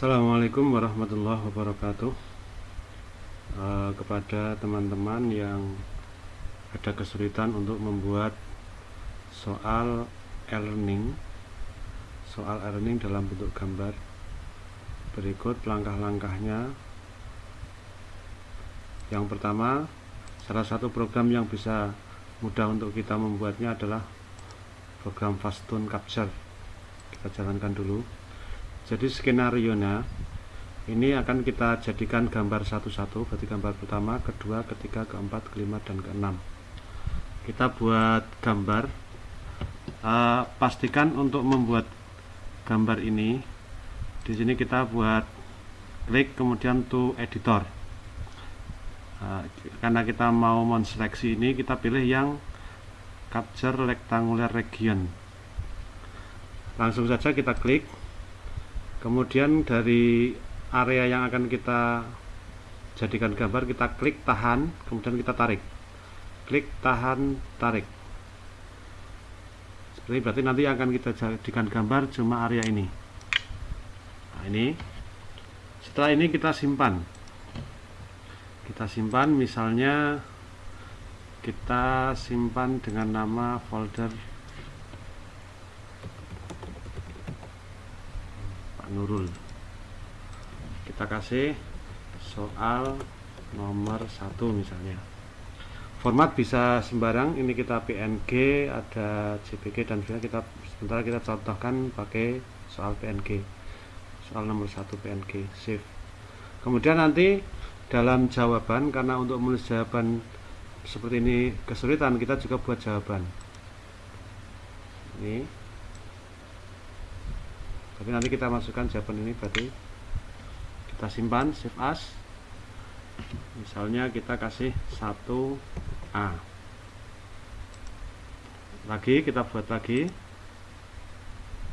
Assalamualaikum warahmatullahi wabarakatuh. Uh, kepada teman-teman yang ada kesulitan untuk membuat soal e-learning soal e-learning dalam bentuk gambar. Berikut langkah-langkahnya. Yang pertama salah satu program yang bisa mudah untuk kita membuatnya adalah program Fastun Capture. Kita jalankan dulu jadi skenario nya ini akan kita jadikan gambar satu-satu berarti gambar pertama, kedua, ketiga, keempat, kelima, dan keenam. Kita buat gambar. Uh, pastikan untuk membuat gambar ini di sini kita buat klik kemudian to editor. Uh, karena kita mau menseleksi ini kita pilih yang capture rectangular region. Langsung saja kita klik kemudian dari area yang akan kita jadikan gambar kita klik tahan kemudian kita tarik. Klik tahan tarik. Seperti berarti nanti akan kita jadikan gambar cuma area ini. Nah ini. Setelah ini kita simpan. Kita simpan misalnya kita simpan dengan nama folder Nurul. Kita kasih soal nomor satu misalnya. Format bisa sembarang ini kita PNG ada JPG dan juga kita sementara kita contohkan pakai soal PNG soal nomor satu PNG save. Kemudian nanti dalam jawaban karena untuk menulis jawaban seperti ini kesulitan kita juga buat jawaban. Ini tapi nanti kita masukkan jawaban ini berarti kita simpan save as. Misalnya kita kasih 1A lagi kita buat lagi.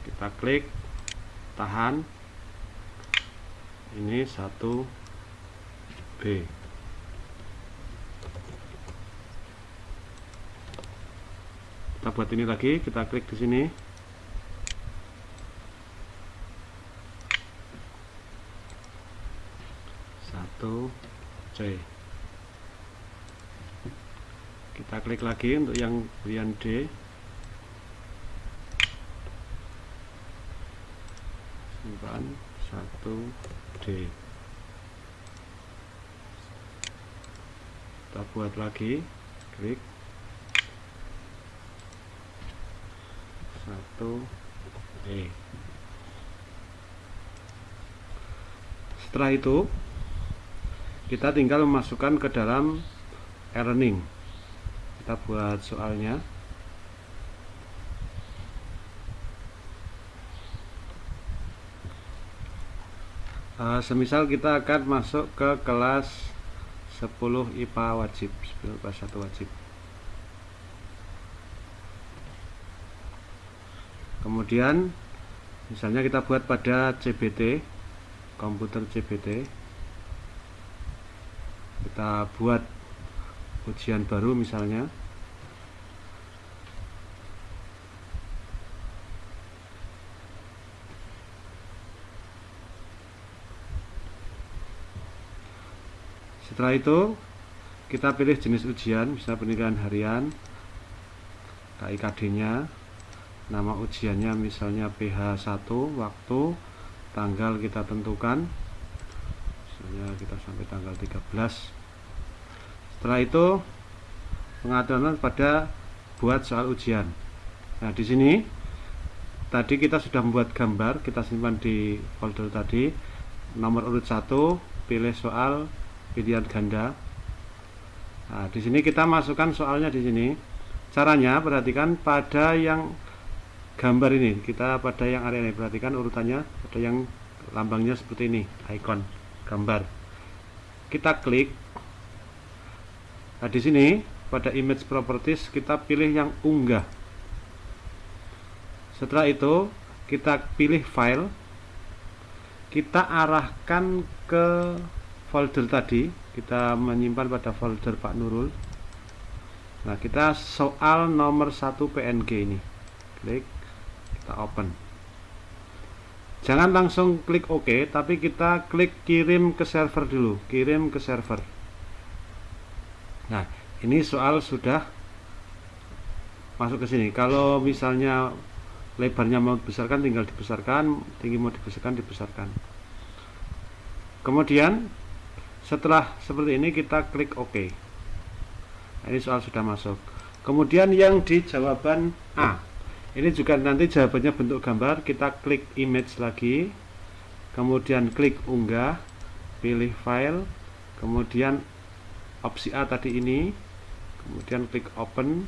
Kita klik tahan. Ini 1B kita buat ini lagi kita klik di sini satu. C kita klik lagi untuk yang bagian D. Simpan. Satu. D. Kita buat lagi. Klik. Satu. E setelah itu kita tinggal memasukkan ke dalam e-learning kita buat soalnya. Uh, semisal kita akan masuk ke kelas 10 IPA wajib 10 kelas 1 wajib. Kemudian misalnya kita buat pada CBT komputer CBT kita buat ujian baru misalnya. Setelah itu kita pilih jenis ujian bisa penilaian harian KIKD nya nama ujiannya misalnya PH 1 waktu tanggal kita tentukan misalnya kita sampai tanggal 13 setelah itu pengaturan pada buat soal ujian. Nah di sini tadi kita sudah membuat gambar kita simpan di folder tadi. Nomor urut 1 pilih soal pilihan ganda. Nah di sini kita masukkan soalnya di sini. Caranya perhatikan pada yang gambar ini. Kita pada yang area ini. Perhatikan urutannya ada yang lambangnya seperti ini icon gambar. Kita klik Nah, di sini pada image properties kita pilih yang unggah. Setelah itu, kita pilih file. Kita arahkan ke folder tadi. Kita menyimpan pada folder Pak Nurul. Nah, kita soal nomor 1 PNG ini. Klik, kita open. jangan langsung klik OK tapi kita klik kirim ke server dulu kirim ke server nah ini soal sudah masuk ke sini. Kalau misalnya lebarnya mau dibesarkan tinggal dibesarkan tinggi mau dibesarkan dibesarkan. Kemudian setelah seperti ini kita klik OK. Nah, ini soal sudah masuk. Kemudian yang di jawaban A. Ini juga nanti jawabannya bentuk gambar. Kita klik image lagi. Kemudian klik unggah pilih file. Kemudian opsi A tadi ini kemudian klik open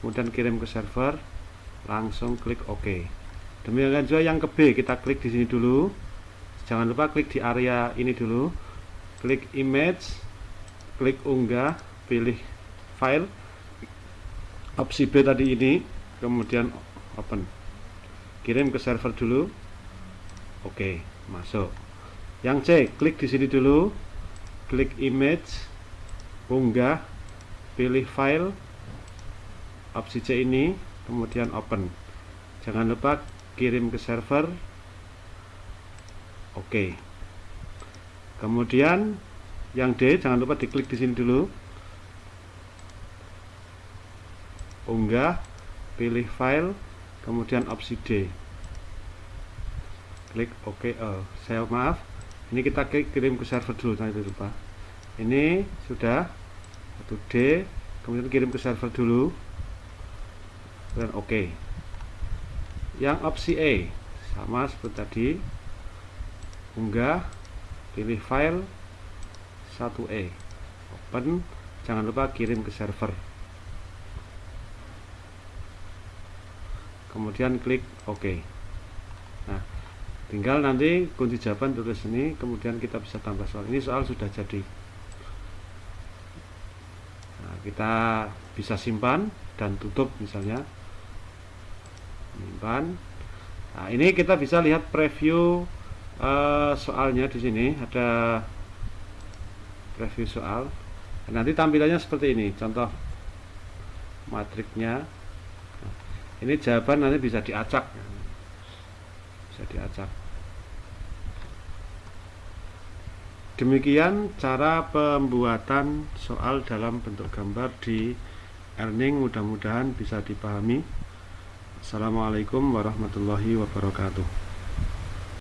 kemudian kirim ke server langsung klik OK. Demikian juga yang ke B kita klik di sini dulu. Jangan lupa klik di area ini dulu. Klik image klik unggah pilih file. Opsi B tadi ini kemudian open. Kirim ke server dulu. Oke masuk. Yang C klik di sini dulu. Klik image unggah pilih file opsi C ini kemudian open. Jangan lupa kirim ke server. Oke. Kemudian yang D jangan lupa diklik di sini dulu. Unggah pilih file kemudian opsi D. Klik OK oh, saya maaf ini kita klik kirim ke server dulu jangan lupa ini sudah satu D. Kemudian kirim ke server dulu. Dan OK yang opsi E sama seperti tadi. Unggah pilih file 1E open jangan lupa kirim ke server. Kemudian klik OK nah tinggal nanti kunci jawaban tulis ini kemudian kita bisa tambah soal. Ini soal sudah jadi kita bisa simpan dan tutup misalnya. Simpan. Nah ini kita bisa lihat preview uh, soalnya di sini ada preview soal. Nanti tampilannya seperti ini contoh matriknya. Ini jawaban nanti bisa diacak. Bisa diacak demikian cara pembuatan soal dalam bentuk gambar di earning mudah-mudahan bisa dipahami. Assalamualaikum warahmatullahi wabarakatuh